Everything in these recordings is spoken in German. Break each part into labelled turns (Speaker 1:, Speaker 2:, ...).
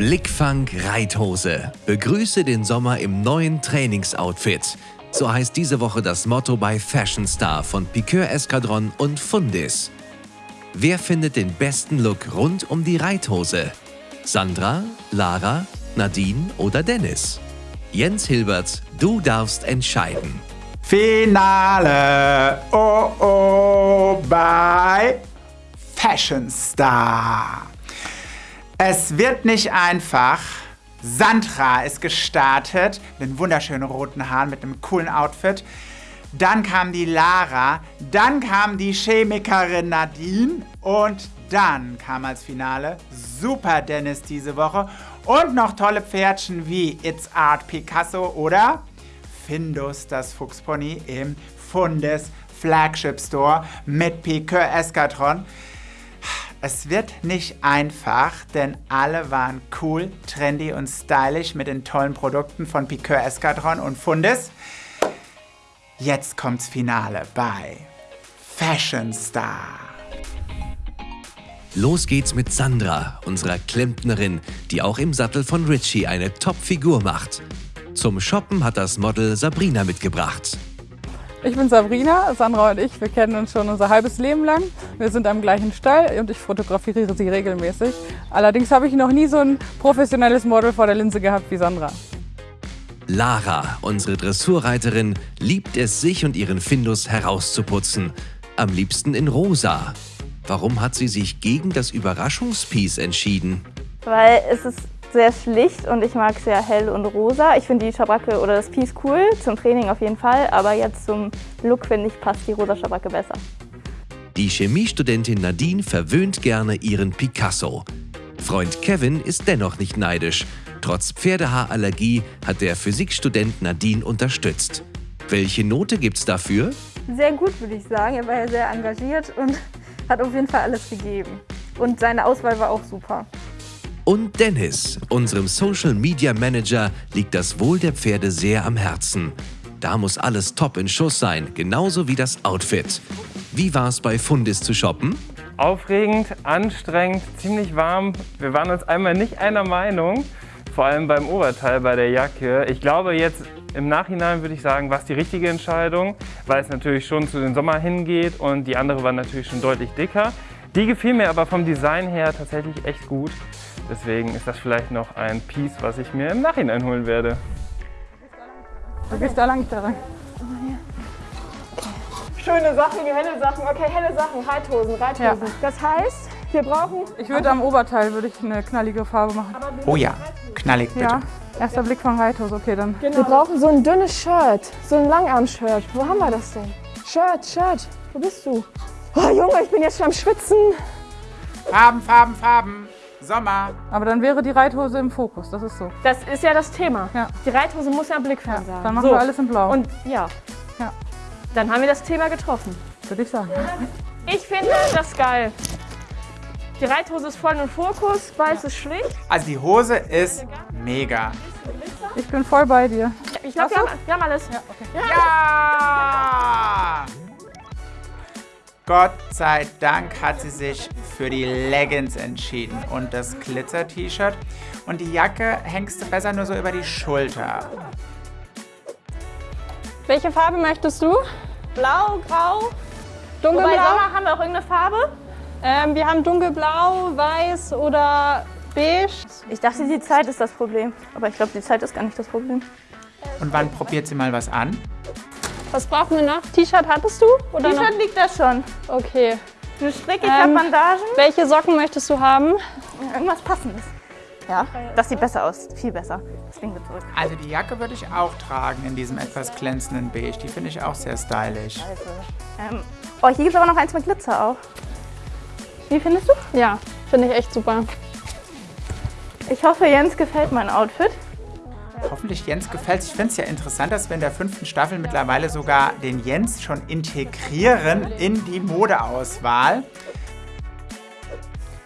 Speaker 1: Blickfang Reithose. Begrüße den Sommer im neuen Trainingsoutfit. So heißt diese Woche das Motto bei Fashion Star von Piqueur Escadron und Fundis. Wer findet den besten Look rund um die Reithose? Sandra, Lara, Nadine oder Dennis? Jens Hilbert, du darfst entscheiden.
Speaker 2: Finale, oh oh, bei Fashion Star. Es wird nicht einfach. Sandra ist gestartet mit den wunderschönen roten Haaren, mit einem coolen Outfit. Dann kam die Lara, dann kam die Chemikerin Nadine und dann kam als Finale Super Dennis diese Woche und noch tolle Pferdchen wie It's Art Picasso oder Findus, das Fuchspony im Fundes Flagship Store mit Piqueur Escatron. Es wird nicht einfach, denn alle waren cool, trendy und stylisch mit den tollen Produkten von Piqueur Escadron und Fundes. Jetzt kommt's Finale bei Fashion Star.
Speaker 1: Los geht's mit Sandra, unserer Klempnerin, die auch im Sattel von Richie eine Top-Figur macht. Zum Shoppen hat das Model Sabrina mitgebracht.
Speaker 3: Ich bin Sabrina, Sandra und ich, wir kennen uns schon unser halbes Leben lang. Wir sind am gleichen Stall und ich fotografiere sie regelmäßig. Allerdings habe ich noch nie so ein professionelles Model vor der Linse gehabt wie Sandra.
Speaker 1: Lara, unsere Dressurreiterin, liebt es, sich und ihren Findus herauszuputzen. Am liebsten in rosa. Warum hat sie sich gegen das Überraschungspiece entschieden?
Speaker 4: Weil es ist sehr schlicht und ich mag sehr hell und rosa. Ich finde die Schabracke oder das Piece cool, zum Training auf jeden Fall, aber jetzt zum Look finde ich passt die rosa Schabracke besser.
Speaker 1: Die Chemiestudentin Nadine verwöhnt gerne ihren Picasso. Freund Kevin ist dennoch nicht neidisch. Trotz Pferdehaarallergie hat der Physikstudent Nadine unterstützt. Welche Note gibt's dafür?
Speaker 4: Sehr gut, würde ich sagen. Er war ja sehr engagiert und hat auf jeden Fall alles gegeben. Und seine Auswahl war auch super.
Speaker 1: Und Dennis, unserem Social Media Manager, liegt das Wohl der Pferde sehr am Herzen. Da muss alles top in Schuss sein, genauso wie das Outfit. Wie war es bei Fundis zu shoppen?
Speaker 5: Aufregend, anstrengend, ziemlich warm. Wir waren uns einmal nicht einer Meinung, vor allem beim Oberteil, bei der Jacke. Ich glaube jetzt im Nachhinein würde ich sagen, war es die richtige Entscheidung, weil es natürlich schon zu den Sommer hingeht und die andere war natürlich schon deutlich dicker. Die gefiel mir aber vom Design her tatsächlich echt gut. Deswegen ist das vielleicht noch ein Piece, was ich mir im Nachhinein holen werde.
Speaker 3: Du gehst da lang, da rein.
Speaker 6: Schöne Sachen, helle Sachen. Okay, helle Sachen, Reithosen, Reithosen.
Speaker 3: Ja.
Speaker 6: Das heißt, wir brauchen...
Speaker 3: Ich würde am Oberteil würde ich eine knallige Farbe machen.
Speaker 2: Oh ja, knallig bitte.
Speaker 3: Ja, erster Blick von Reithose, okay dann.
Speaker 6: Wir brauchen so ein dünnes Shirt, so ein Langarm-Shirt. Wo haben wir das denn? Shirt, Shirt, wo bist du? Oh Junge, ich bin jetzt schon am Schwitzen.
Speaker 2: Farben, Farben, Farben. Sommer.
Speaker 3: Aber dann wäre die Reithose im Fokus, das ist so.
Speaker 6: Das ist ja das Thema.
Speaker 3: Ja.
Speaker 6: Die Reithose muss ja blickfern sein.
Speaker 3: Dann machen
Speaker 6: so.
Speaker 3: wir alles in Blau,
Speaker 6: Und ja.
Speaker 3: Ja.
Speaker 6: Dann haben wir das Thema getroffen.
Speaker 3: würde ich sagen.
Speaker 6: Ich finde das geil. Die Reithose ist voll im Fokus, weiß ist schlicht.
Speaker 2: Also die Hose ist mega.
Speaker 3: Ich bin voll bei dir.
Speaker 6: Ich glaube, wir, haben- wir haben alles.
Speaker 2: Ja! Gott sei Dank hat sie sich für die Leggings entschieden und das Glitzer-T-Shirt. Und die Jacke hängst du besser nur so über die Schulter.
Speaker 6: Welche Farbe möchtest du?
Speaker 4: Blau, grau. Wobei
Speaker 6: Dunkelblau?
Speaker 4: Sommer haben wir auch irgendeine Farbe?
Speaker 6: Ähm, wir haben dunkelblau, weiß oder beige.
Speaker 4: Ich dachte, die Zeit ist das Problem. Aber ich glaube, die Zeit ist gar nicht das Problem.
Speaker 2: Und wann probiert sie mal was an?
Speaker 6: Was brauchen wir noch? T-Shirt hattest du?
Speaker 4: T-Shirt liegt da schon.
Speaker 6: Okay.
Speaker 4: Eine Stricke, ich
Speaker 6: Ähm,
Speaker 4: Bandagen.
Speaker 6: Welche Socken möchtest du haben?
Speaker 4: Irgendwas Passendes. Ja, das sieht besser aus. Viel besser. Deswegen wir zurück.
Speaker 2: Also die Jacke würde ich auch tragen in diesem etwas glänzenden Beige. Die finde ich auch sehr stylisch.
Speaker 4: Ähm, oh, hier gibt es aber noch eins mit Glitzer auch. Wie findest du?
Speaker 6: Ja, finde ich echt super.
Speaker 4: Ich hoffe, Jens gefällt mein Outfit.
Speaker 2: Hoffentlich Jens gefällt Ich finde es ja interessant, dass wir in der fünften Staffel mittlerweile sogar den Jens schon integrieren in die Modeauswahl.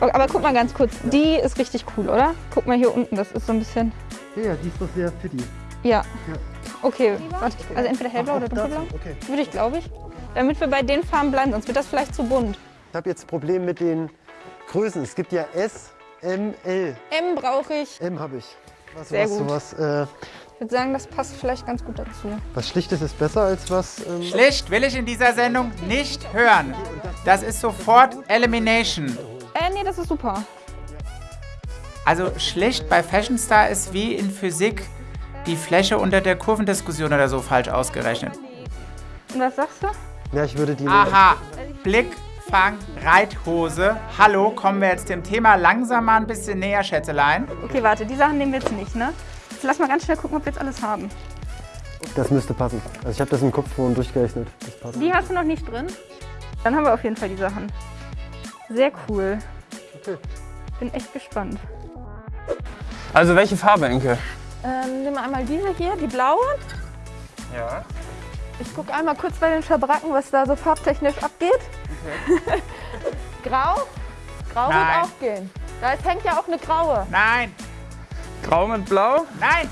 Speaker 6: Okay, aber guck mal ganz kurz, die ist richtig cool, oder? Guck mal hier unten, das ist so ein bisschen...
Speaker 7: Ja, ja, die ist doch sehr fitti.
Speaker 6: Ja. Okay, warte, also entweder hellblau oder dunkelblau?
Speaker 7: Okay.
Speaker 6: Würde ich, glaube ich. Damit wir bei den Farben bleiben, sonst wird das vielleicht zu bunt.
Speaker 7: Ich habe jetzt ein Problem mit den Größen. Es gibt ja S, ML.
Speaker 6: M brauche ich.
Speaker 7: M habe ich. Was,
Speaker 6: Sehr
Speaker 7: was,
Speaker 6: gut.
Speaker 7: Sowas, äh,
Speaker 6: Ich würde sagen, das passt vielleicht ganz gut dazu.
Speaker 7: was Schlichtes ist besser als was. Ähm,
Speaker 2: Schlicht will ich in dieser Sendung nicht hören. Das ist sofort Elimination.
Speaker 6: Äh, nee, das ist super.
Speaker 2: Also schlicht bei Fashion Star ist wie in Physik die Fläche unter der Kurvendiskussion oder so falsch ausgerechnet.
Speaker 6: Und was sagst du?
Speaker 7: ja, ich würde die.
Speaker 2: Aha, Blick, Fang, Reithose. Hallo, kommen wir jetzt dem Thema langsam mal ein bisschen näher, Schätzelein.
Speaker 6: Okay, warte, die Sachen nehmen wir jetzt nicht, ne? Jetzt lass mal ganz schnell gucken, ob wir jetzt alles haben.
Speaker 7: Das müsste passen. Also ich habe das im Kopf vorhin durchgerechnet. Das passt.
Speaker 6: Die hast du noch nicht drin? Dann haben wir auf jeden Fall die Sachen. Sehr cool.
Speaker 7: Okay.
Speaker 6: Bin echt gespannt.
Speaker 5: Also welche Farbe, Enke?
Speaker 6: Ähm, nehmen wir einmal diese hier, die blaue.
Speaker 5: Ja.
Speaker 6: Ich gucke einmal kurz bei den Schabracken, was da so farbtechnisch abgeht. Grau? Grau
Speaker 2: Nein.
Speaker 6: wird auch gehen. Da ist- hängt ja auch eine graue.
Speaker 2: Nein,
Speaker 5: Grau mit Blau?
Speaker 2: nein,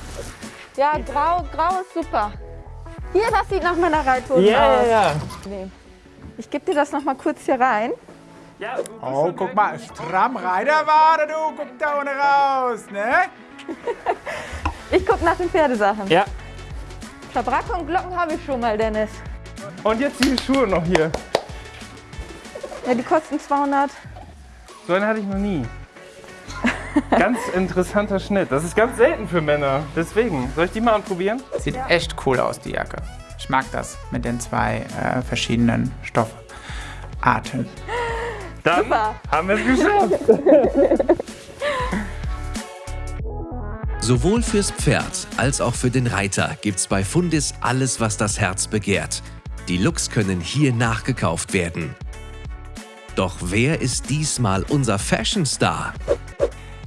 Speaker 6: Ja, grau, grau ist super. Hier, das sieht nach meiner Reithose
Speaker 5: Ja,
Speaker 6: aus.
Speaker 5: ja, ja.
Speaker 6: Nee. Ich gebe dir das noch mal kurz hier rein.
Speaker 5: ja
Speaker 2: Oh, guck mal, stramm Reiterwade, du, guck da ohne raus, ne?
Speaker 6: Ich gucke nach den Pferdesachen.
Speaker 5: ja.
Speaker 6: Schabracke und Glocken habe ich schon mal, Dennis.
Speaker 5: Und jetzt die Schuhe noch hier.
Speaker 6: Ja, die kosten 200.
Speaker 5: So einen hatte ich noch nie. Ganz interessanter Schnitt. Das ist ganz selten für Männer. Deswegen. Soll ich die mal anprobieren?
Speaker 2: Sieht echt cool aus, die Jacke. Ich mag das mit den zwei äh, verschiedenen Stoffarten.
Speaker 5: Dann
Speaker 6: Super.
Speaker 5: haben wir es geschafft.
Speaker 1: Sowohl fürs Pferd als auch für den Reiter gibt's bei Fundis alles, was das Herz begehrt. Die Looks können hier nachgekauft werden. Doch wer ist diesmal unser Fashion Star?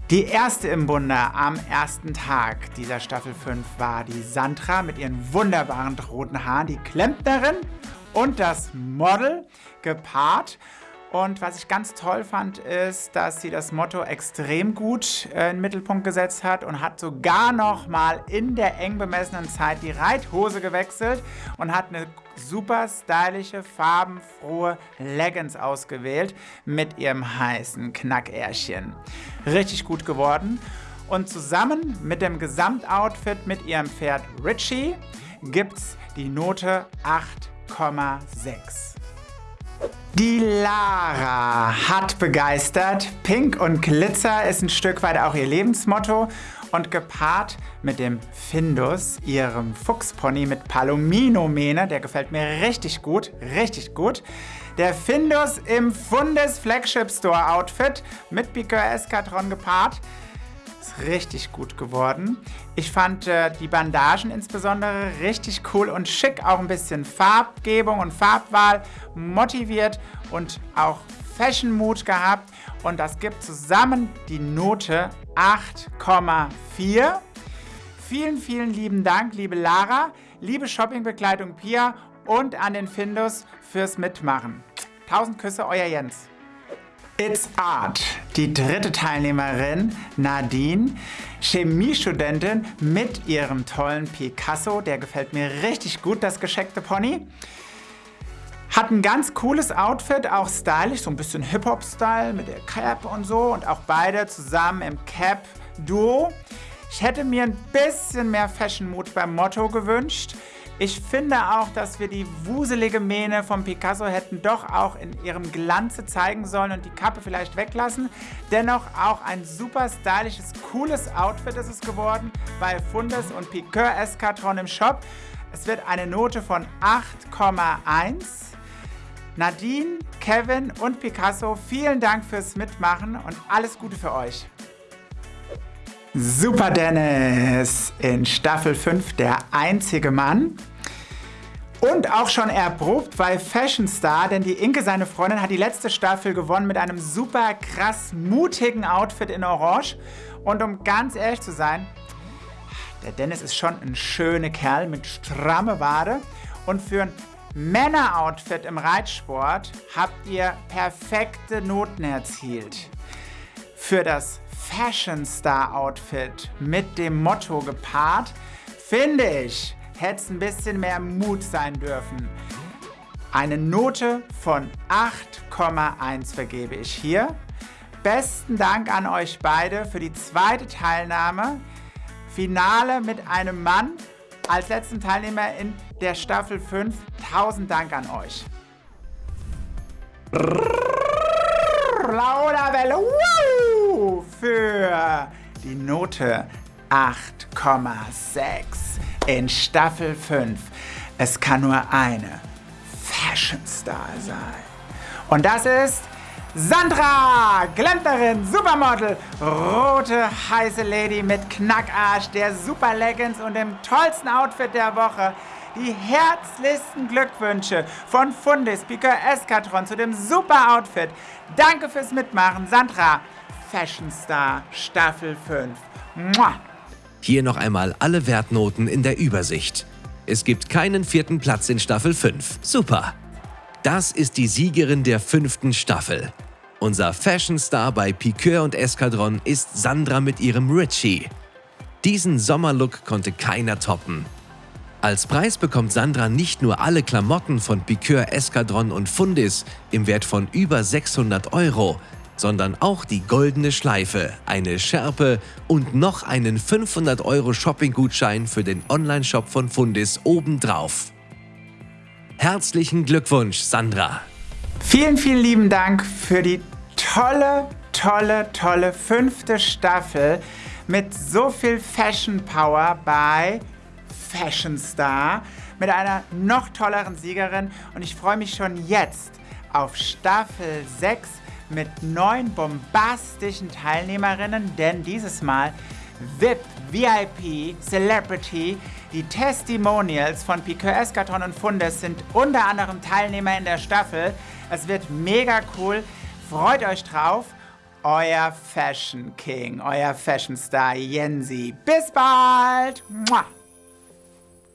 Speaker 2: Die erste im Bunde am ersten Tag dieser Staffel 5 war die Sandra mit ihren wunderbaren roten Haaren, die Klempnerin und das Model gepaart. Und was ich ganz toll fand, ist, dass sie das Motto extrem gut äh, in den Mittelpunkt gesetzt hat und hat sogar noch mal in der eng bemessenen Zeit die Reithose gewechselt und hat eine super stylische, farbenfrohe Leggings ausgewählt mit ihrem heißen Knackährchen. Richtig gut geworden. Und zusammen mit dem Gesamtoutfit mit ihrem Pferd Richie gibt's die Note 8,6. Die Lara hat begeistert. Pink und Glitzer ist ein Stück weit auch ihr Lebensmotto. Und gepaart mit dem Findus, ihrem Fuchspony mit Palomino-Mähne, der gefällt mir richtig gut, richtig gut. Der Findus im Fundes Flagship Store Outfit mit Piqueur Eskadron gepaart. Ist richtig gut geworden. Ich fand äh, die Bandagen insbesondere richtig cool und schick. Auch ein bisschen Farbgebung und Farbwahl motiviert und auch Fashion Mood gehabt. Und das gibt zusammen die Note 8,4. Vielen, vielen lieben Dank, liebe Lara, liebe Shoppingbegleitung Pia und an den Findus fürs Mitmachen. Tausend Küsse, euer Jens. It's Art. Die dritte Teilnehmerin, Nadine, Chemiestudentin mit ihrem tollen Picasso. Der gefällt mir richtig gut, das gescheckte Pony. Hat ein ganz cooles Outfit, auch stylisch, so ein bisschen Hip-Hop-Style mit der Cap und so. Und auch beide zusammen im Cap-Duo. Ich hätte mir ein bisschen mehr Fashion-Mut beim Motto gewünscht. Ich finde auch, dass wir die wuselige Mähne vom Picasso hätten doch auch in ihrem Glanze zeigen sollen und die Kappe vielleicht weglassen. Dennoch auch ein super stylisches, cooles Outfit ist es geworden bei Fundes und Piqueur Eskadron im Shop. Es wird eine Note von 8,1. Nadine, Kevin und Picasso, vielen Dank fürs Mitmachen und alles Gute für euch. Super Dennis in Staffel 5 der einzige Mann. Und auch schon erprobt bei Fashion Star, denn die Inke, seine Freundin, hat die letzte Staffel gewonnen mit einem super krass mutigen Outfit in Orange. Und um ganz ehrlich zu sein, der Dennis ist schon ein schöner Kerl mit stramme Wade. Und für ein Männer-Outfit im Reitsport habt ihr perfekte Noten erzielt. Für das Fashion Star Outfit mit dem Motto gepaart, finde ich, hätte es ein bisschen mehr Mut sein dürfen. Eine Note von 8,1 vergebe ich hier. besten Dank an euch beide für die zweite Teilnahme. Finale mit einem Mann als letzten Teilnehmer in der Staffel 5. Tausend Dank an euch. Lauderwelle Woo! für die Note 8,6 in Staffel 5. Es kann nur eine Fashion Star sein. Und das ist Sandra, Glänzerin, Supermodel, rote heiße Lady mit Knackarsch, der Super Leggings und dem tollsten Outfit der Woche. Die herzlichsten Glückwünsche von Fundis Piqueur Eskatron zu dem super Outfit. Danke fürs Mitmachen, Sandra. Fashion Star Staffel 5. Mua.
Speaker 1: Hier noch einmal alle Wertnoten in der Übersicht. Es gibt keinen vierten Platz in Staffel 5. Super! Das ist die Siegerin der fünften Staffel. Unser Fashion Star bei Piqueur und Eskadron ist Sandra mit ihrem Richie. Diesen Sommerlook konnte keiner toppen. Als Preis bekommt Sandra nicht nur alle Klamotten von Piqueur, Eskadron und Fundis im Wert von über 600 Euro, sondern auch die goldene Schleife, eine Schärpe und noch einen 500 Euro Shopping-Gutschein für den Onlineshop von Fundis obendrauf. Herzlichen Glückwunsch, Sandra!
Speaker 2: Vielen, vielen lieben Dank für die tolle, tolle, tolle fünfte Staffel mit so viel Fashion Power bei Fashion Star, mit einer noch tolleren Siegerin und ich freue mich schon jetzt auf Staffel 6 mit neun bombastischen Teilnehmerinnen, denn dieses Mal VIP, VIP, Celebrity, die Testimonials von Piqueur Escaton und Fundes sind unter anderem Teilnehmer in der Staffel. Es wird mega cool. Freut euch drauf. Euer Fashion King, euer Fashion Star Jensi. Bis bald. Mua.